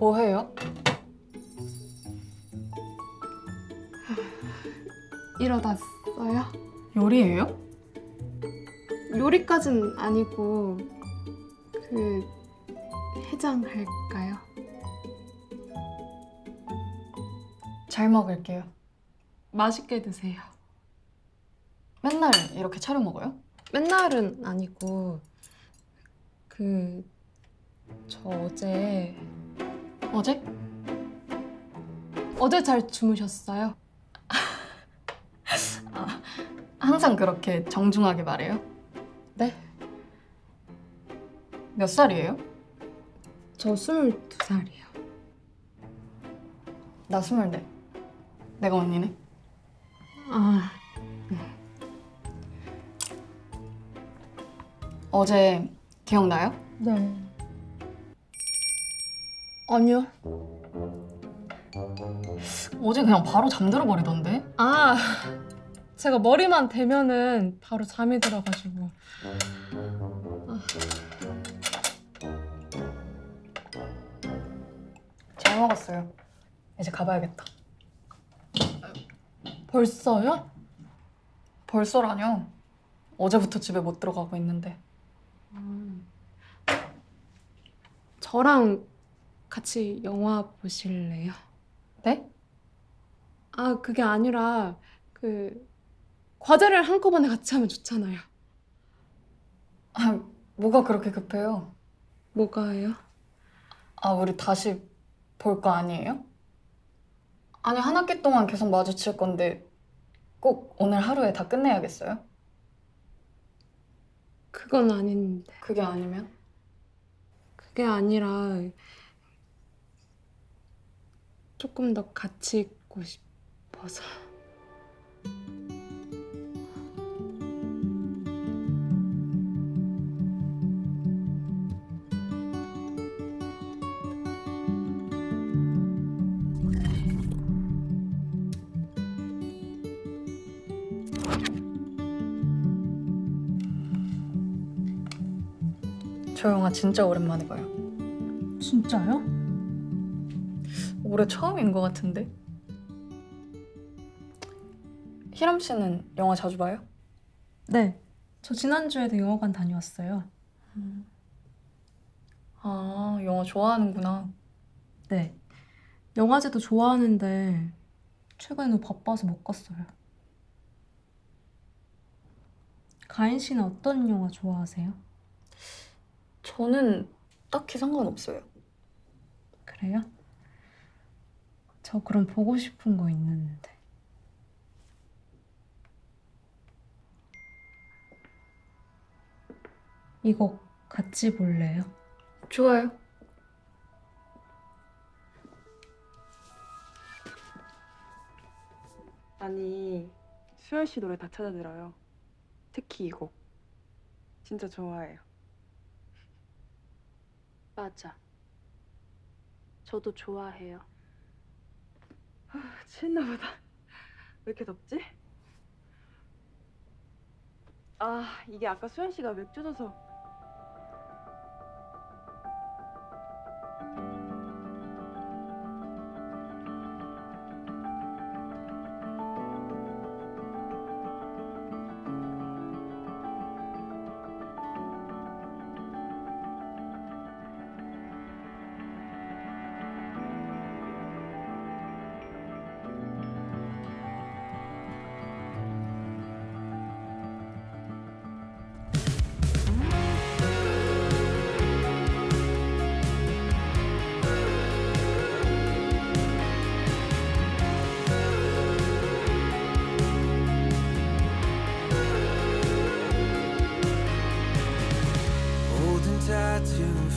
뭐 해요? 이러다 써요? 요리예요? 요리까진 아니고 그 해장할까요? 잘 먹을게요. 맛있게 드세요. 맨날 이렇게 차려 먹어요? 맨날은 아니고 그 저 어제 어제? 어제 잘 주무셨어요? 항상 그렇게 정중하게 말해요? 네. 몇 살이에요? 저 22살이에요. 나 스물네. 내가 언니네. 아, 어제 기억나요? 네. 아니요. 어제 그냥 바로 잠들어 버리던데. 아, 제가 머리만 대면은 바로 잠이 들어가지고. 잘 먹었어요. 이제 가봐야겠다. 벌써요? 벌써라뇨? 어제부터 집에 못 들어가고 있는데. 저랑 같이 영화 보실래요? 네? 아, 그게 아니라 그 과제를 한꺼번에 같이 하면 좋잖아요. 아, 뭐가 그렇게 급해요? 뭐가요? 아, 우리 다시 볼 거 아니에요? 아니, 한 학기 동안 계속 마주칠 건데 꼭 오늘 하루에 다 끝내야겠어요? 그건 아닌데. 그게 아니면? 그게 아니라 조금 더 같이 있고 싶어서. 저 영화 진짜 오랜만에 봐요. 진짜요? 올해 처음인 것 같은데. 희람 씨는 영화 자주 봐요? 네. 저 지난주에도 영화관 다녀왔어요. 아, 영화 좋아하는구나. 네. 영화제도 좋아하는데 최근에 너무 바빠서 못 갔어요. 가인 씨는 어떤 영화 좋아하세요? 저는 딱히 상관없어요. 그래요? 저 그럼 보고 싶은 거 있는데. 이거 같이 볼래요? 좋아요. 아니 수현 씨 노래 다 찾아 들어요. 특히 이 곡. 진짜 좋아해요. 맞아. 저도 좋아해요. 취했나 보다. 왜 이렇게 덥지? 아 이게 아까 수현 씨가 맥주 줘서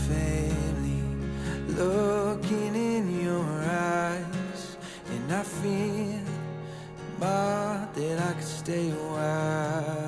family, looking in your eyes, and I feel my that I could stay a while,